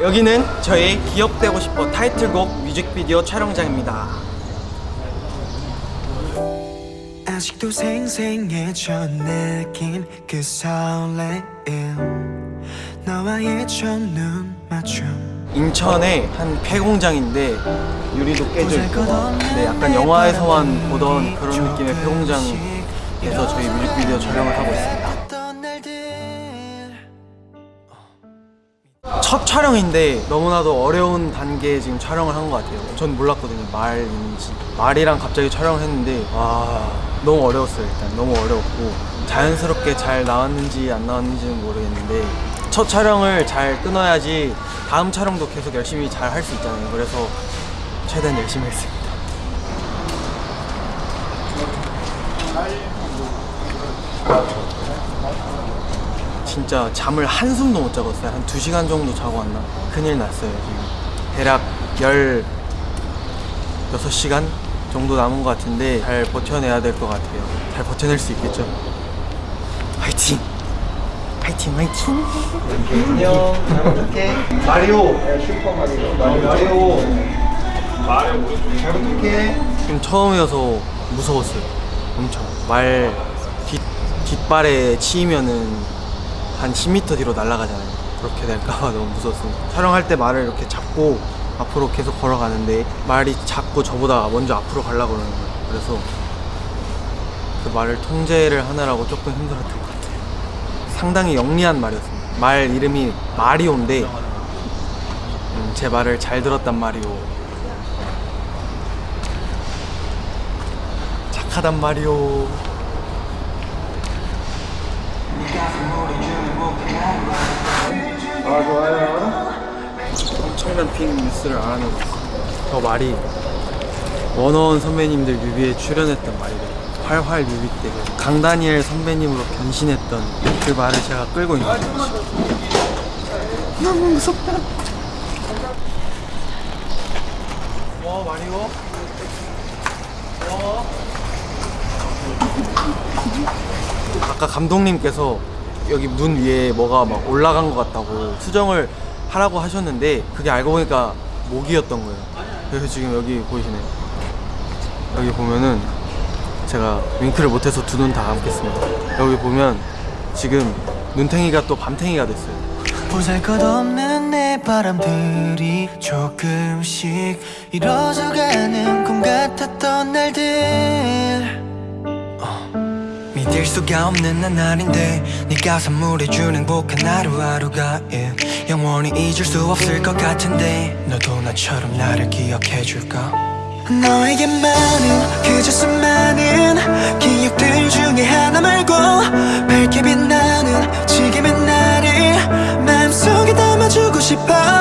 여기는 저의 기억되고 싶어 타이틀곡 뮤직비디오 촬영장입니다. 아직도 생생해져 느낀 그 설레임 너와의 첫눈 맞춤 인천의 한 폐공장인데 유리도 깨져 있고 네, 약간 영화에서만 보던 그런 느낌의 폐공장에서 저희 뮤직비디오 촬영을 하고 있습니다. 첫 촬영인데 너무나도 어려운 단계에 지금 촬영을 한 것 같아요. 전 몰랐거든요. 말인지. 말이랑 갑자기 촬영을 했는데 와 너무 어려웠어요. 일단 너무 어려웠고 자연스럽게 잘 나왔는지 안 나왔는지는 모르겠는데 첫 촬영을 잘 끊어야지 다음 촬영도 계속 열심히 잘 할 수 있잖아요. 그래서 최대한 열심히 했습니다. 진짜 잠을 한숨도 못 자고 왔어요. 한 2시간 정도 자고 왔나? 큰일 났어요, 지금. 대략 16시간 정도 남은 것 같은데 잘 버텨내야 될 것 같아요. 잘 버텨낼 수 있겠죠? 화이팅! 화이팅, 화이팅! 안녕, 잘 부탁해. 마리오! 슈퍼 마리오. 마리오. 마리오. 잘 부탁해. 지금 처음이어서 무서웠어요. 엄청. 말 뒷, 뒷발에 치이면은 한 10m 뒤로 날아가잖아요. 그렇게 될까봐 너무 무서웠습니다. 촬영할 때 말을 이렇게 잡고 앞으로 계속 걸어가는데 말이 자꾸 저보다 먼저 앞으로 가려고 그러는 거예요. 그래서 그 말을 통제를 하느라고 조금 힘들었던 것 같아요. 상당히 영리한 말이었습니다. 말 이름이 마리오인데 음, 제 말을 잘 들었단 마리오. 착하단 마리오. 아 좋아요. 엄청난 핑 뉴스를 알아내고 있어요. 저 말이 원어원 선배님들 뮤비에 출연했던 말이래요. 활활 뮤비 때 강다니엘 선배님으로 변신했던 그 말을 제가 끌고 있는 거죠. 너무 무섭다. 와 마리오. 와. 아까 감독님께서 여기 눈 위에 뭐가 막 올라간 것 같다고 수정을 하라고 하셨는데 그게 알고 보니까 모기였던 거예요. 그래서 지금 여기 보이시네요. 여기 보면은 제가 윙크를 못해서 두 눈 다 감겠습니다. 여기 보면 지금 눈탱이가 또 밤탱이가 됐어요. 보잘것없는 내 바람들이 조금씩 이뤄져가는 꿈 같았던 날들 어, 믿을 수가 없는 나날인데 네가 선물해준 행복한 하루하루가 yeah. 영원히 잊을 수 없을 것 같은데 너도 나처럼 나를 기억해줄까 너에게만은 그저 수많은 기억들 중에 하나 말고 밝게 빛나는 지금의 나를 마음속에 담아주고 싶어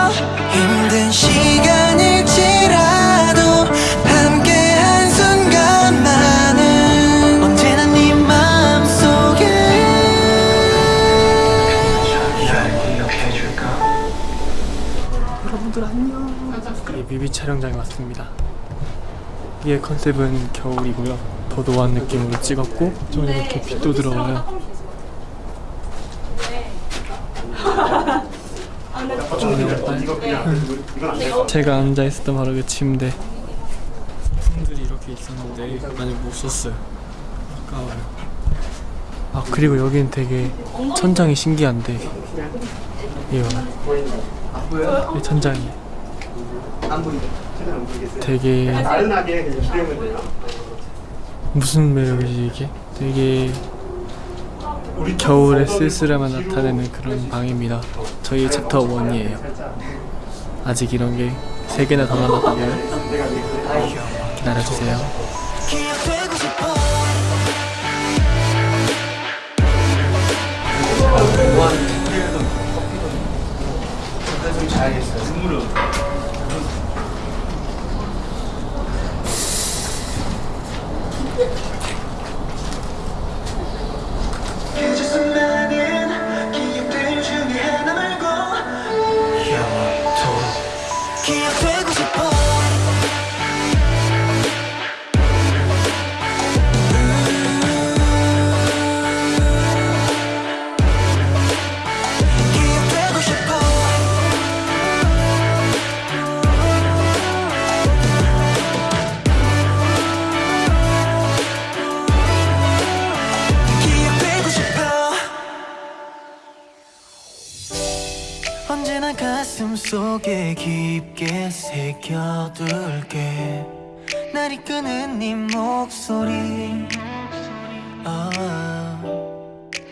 뮤비 촬영장에 왔습니다. 이의 컨셉은 겨울이고요. 더 노안 느낌으로 찍었고 좀 이렇게 빛도 들어와요. 제가 앉아 있었던 바로 그 침대. 손들이 이렇게 있었는데 많이 못 썼어요. 아까워요. 아 그리고 여기는 되게 천장이 신기한데 이거 이 천장이 되게 무슨 매력이지 이게? 되게 겨울의 쓸쓸함을 나타내는 그런 방입니다. 저희 챕터 1이에요. 아직 이런 게세 개나 더 남았다고요? 기다려주세요. 근데 좀 자야겠어요. 눈물을. 언제나 가슴 속에 깊게 새겨둘게 날 이끄는 네 목소리 어.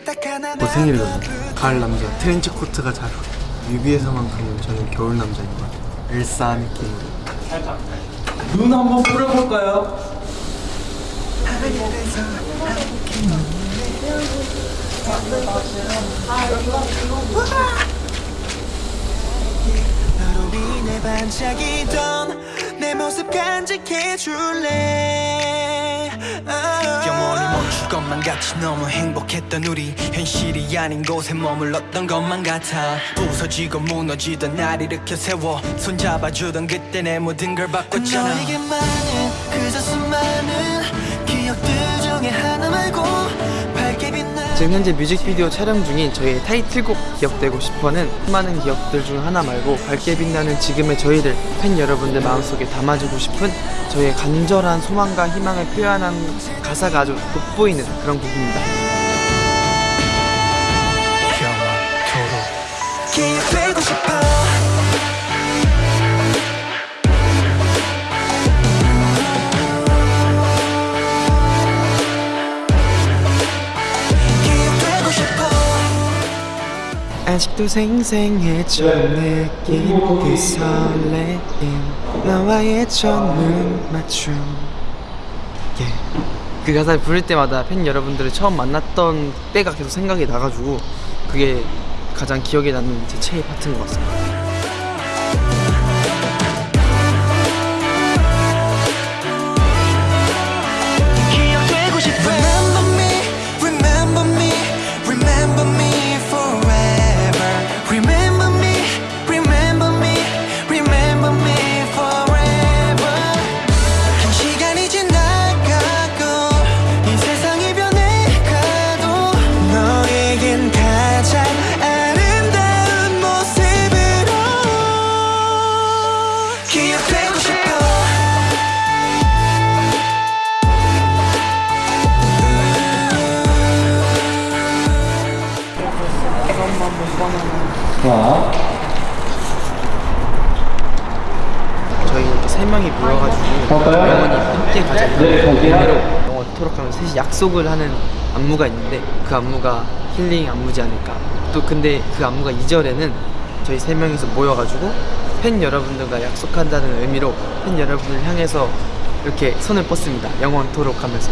딱 하나 곧 생일이거든요. 가을 남자 트렌치 코트가 잘 어울려. 뮤비에서만큼은 저는 겨울 남자인 것 같아요. 엘사 느낌으로. 눈 한번 뿌려볼까요? 너로 인해 반짝이던 내 모습 간직해 줄래? 영원히 멈출 것만 같이 너무 행복했던 우리 현실이 아닌 곳에 머물렀던 것만 같아. 부서지고 무너지던 날 일으켜 세워 손잡아주던 그때 내 모든 걸 바꿨잖아. 너에게만은 그저 수많 지금 현재 뮤직비디오 촬영 중인 저희의 타이틀곡 기억되고 싶어는 수많은 기억들 중 하나 말고 밝게 빛나는 지금의 저희들 팬 여러분들 마음속에 담아주고 싶은 저희의 간절한 소망과 희망을 표현한 가사가 아주 돋보이는 그런 곡입니다. 아직도 생생해져 느낀 그 설레임 너와의 첫눈 맞춤. 예. 그 가사를 부를 때마다 팬 여러분들을 처음 만났던 때가 계속 생각이 나가지고 그게 가장 기억에 남는 제 최애 파트인 것 같습니다 의미로 영원토록 하면 셋이 약속을 하는 안무가 있는데 그 안무가 힐링 안무지 않을까. 또 근데 그 안무가 2절에는 저희 세 명이서 모여가지고 팬 여러분들과 약속한다는 의미로 팬 여러분을 향해서 이렇게 손을 뻗습니다. 영원토록 하면서.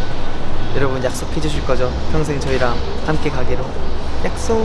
여러분 약속해 주실 거죠? 평생 저희랑 함께 가기로. 약속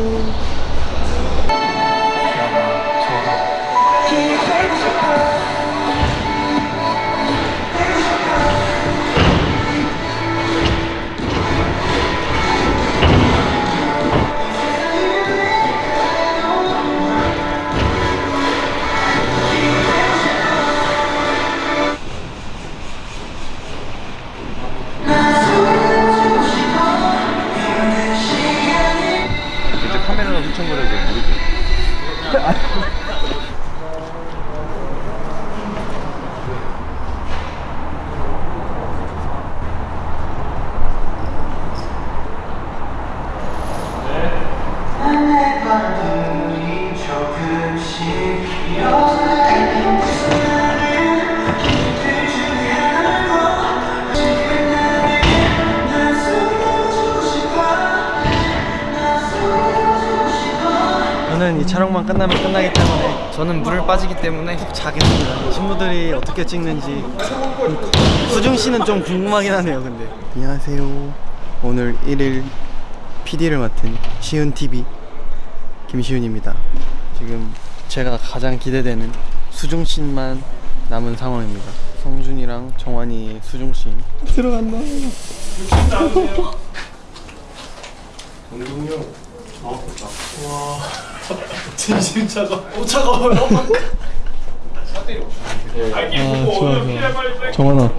끝나면 끝나기 때문에 저는 물을 빠지기 때문에 자겠습니다. 친구들이 어떻게 찍는지 수중 씨는 좀 궁금하긴 하네요. 근데 안녕하세요. 오늘 1일 PD를 맡은 시훈 TV 김시훈입니다. 지금 제가 가장 기대되는 수중 씬만 남은 상황입니다. 성준이랑 정환이의 수중 씬 들어간다. 정환아.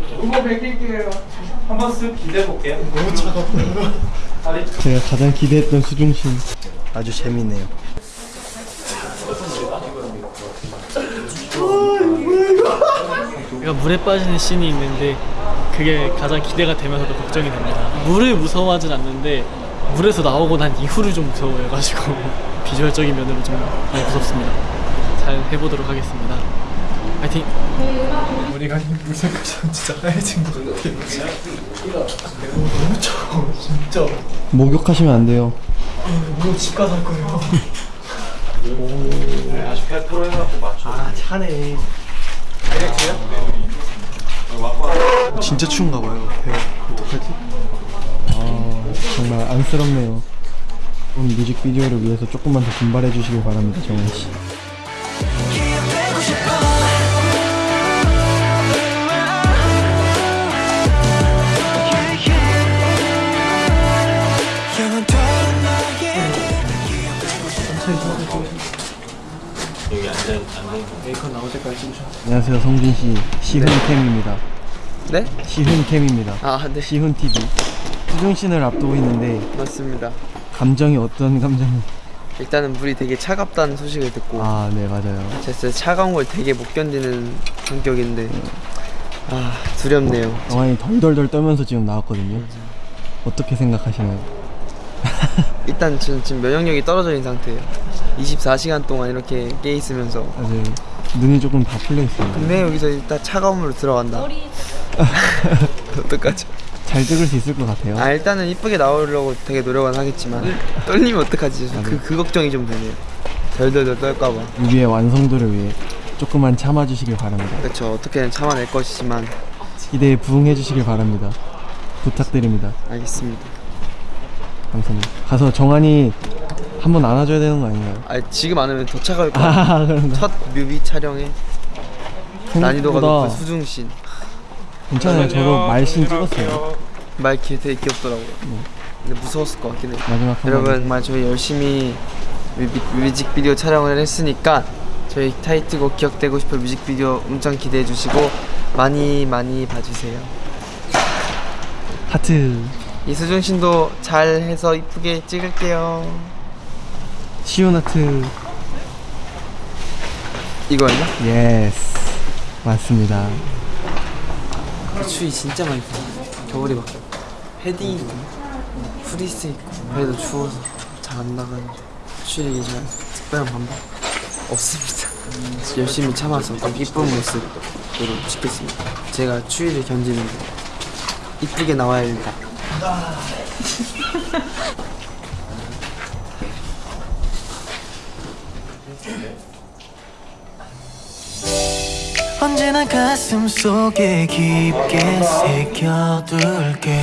한번 쓱 기대해 볼게요. 제가 가장 기대했던 수중신. 아주 재밌네요. 그러니까 물에 빠지는 씬이 있는데 그게 가장 기대가 되면서도 걱정이 됩니다. 물을 무서워하진 않는데 물에서 나오고 난 이후를 좀 무서워해가지고 비주얼적인 면으로 좀 많이 무섭습니다. 잘 해보도록 하겠습니다. 파이팅! 머리가 무색하셔 진짜 하얘진 것 같아요. 너무 차워 진짜. 목욕하시면 안 돼요. 물론 집 가서 할 거예요. 아직 8% 해갖고 맞춰. 아 차네. 진짜 추운가 봐요. 배 어떡하지? 아 정말 안쓰럽네요. 오늘 뮤직비디오를 위해서 조금만 더 분발해 주시길 바랍니다, 정원 씨. 기억되고 싶어 영원토록 너에게 기억되고 싶어 메이컨 나올 때까지 찍으셔. 안녕하세요, 성준 씨. 시훈 캠입니다. 네? 시훈 캠입니다. 아 네. 시훈 TV. 수중 씬을 앞두고 있는데 맞습니다. 감정이 어떤 감정이? 일단은 물이 되게 차갑다는 소식을 듣고 아, 네 맞아요. 제가 차가운 걸 되게 못 견디는 성격인데 아 두렵네요. 영환이 덜덜덜 떨면서 지금 나왔거든요. 어떻게 생각하시나요? 일단 저는 지금 면역력이 떨어져 있는 상태예요. 24시간 동안 이렇게 깨 있으면서 아직 눈이 조금 다 풀려 있어요. 근데 여기서 일단 차가운 물로 들어간다. 어떡하죠? 잘 찍을 수 있을 것 같아요. 아 일단은 이쁘게 나오려고 되게 노력은 하겠지만 떨리면 어떡하지? 그, 그 걱정이 좀 되네요. 덜덜덜 떨까봐. 뮤비의 완성도를 위해 조금만 참아주시길 바랍니다. 그렇죠. 어떻게든 참아낼 것이지만 기대에 부응해 주시길 바랍니다. 부탁드립니다. 알겠습니다. 감사합니다. 가서 정한이 한번 안아줘야 되는 거 아닌가요? 아 지금 안 하면 더 차가울 것 같아요. 아? 첫 뮤비 촬영에 난이도가 높은 수중신 괜찮아요. 저도 말씬 찍었어요. 말 기- 되게 귀엽더라고요. 근데 무서웠을 것 같긴 해. 마지막 한 여러분. 정말 저희 열심히 뮤직비디오 촬영을 했으니까 저희 타이틀곡 기억되고 싶어 뮤직비디오 엄청 기대해 주시고 많이 많이 봐주세요. 하트 이수준 씨도 잘 해서 이쁘게 찍을게요. 시온 하트 이거였나? yes 맞습니다. 추위 진짜 많이 타. 겨울에 막 패딩 입고 프리스 입고 그래도 추워서 잘 안 나가는 추위를 이기지만 특별한 방법 없습니다. 열심히 참아서 꼭 이쁜 모습으로 찍겠습니다. 제가 추위를 견디는데 이쁘게 나와야 된다. 언제나 가슴 속에 깊게 새겨둘게.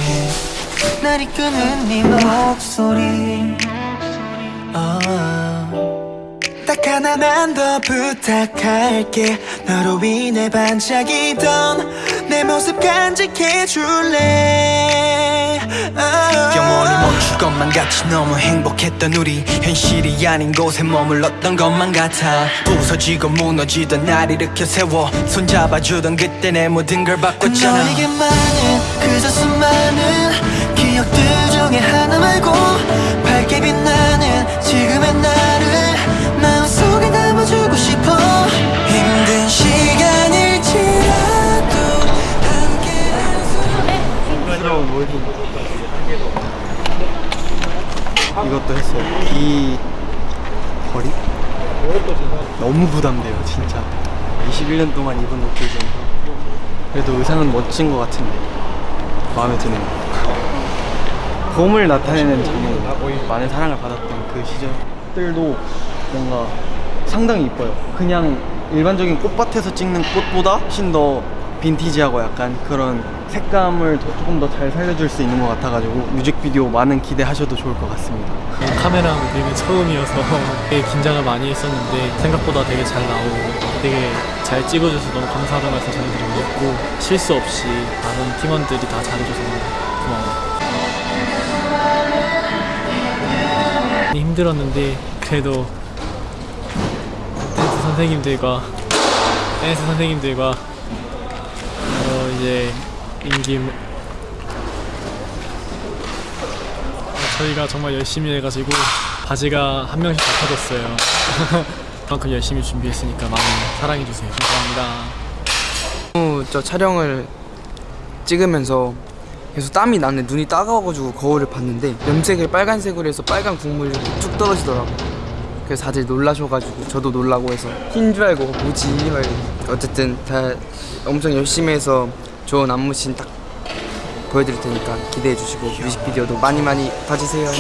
날 이끄는 네 목소리. 어. 딱 하나만 더 부탁할게. 너로 인해 반짝이던 내 모습 간직해 줄래? 영원히 멈출 것만 같이 너무 행복했던 우리 현실이 아닌 곳에 머물렀던 것만 같아. 부서지고 무너지던 날 일으켜 세워 손잡아주던 그때 내 모든 걸 바꿨잖아. 너에게만은 그저 수많은 기억들 중에 하나 말고 이것도 했어요. 비 거리? 너무 부담돼요, 진짜. 21년 동안 입은 옷들 중에서 그래도 의상은 멋진 것 같은데 마음에 드네요. 봄을 나타내는 장면, 많은 사랑을 받았던 그 시절들도 뭔가 상당히 이뻐요. 그냥 일반적인 꽃밭에서 찍는 꽃보다 훨씬 더 빈티지하고 약간 그런 색감을 더- 조금 더 잘 살려줄 수 있는 것 같아가지고 뮤직비디오 많은 기대하셔도 좋을 것 같습니다. 카메라 무대는 처음이어서 되게 긴장을 많이 했었는데 생각보다 되게 잘 나오고 되게 잘 찍어줘서 너무 감사하다는 말씀 전해드리고 실수 없이 많은 팀원들이 다 잘해줘서 고마워요. 힘들었는데 그래도 댄스 선생님들과 댄스 선생님들과 어 이제 임김 저희가 정말 열심히 해가지고 바지가 한 명씩 다 터졌어요. 그만큼 열심히 준비했으니까 많이 사랑해주세요. 감사합니다. 너무 저 촬영을 찍으면서 계속 땀이 나는데 눈이 따가워가지고 거울을 봤는데 염색을 빨간색으로 해서 빨간 국물이 쭉 떨어지더라고 그래서 다들 놀라셔가지고 저도 놀라고 해서 흰 줄 알고 뭐지. 어쨌든 다 엄청 열심히 해서 좋은 안무씬 딱 보여드릴 테니까 기대해 주시고 뮤직비디오도 많이 많이 봐주세요.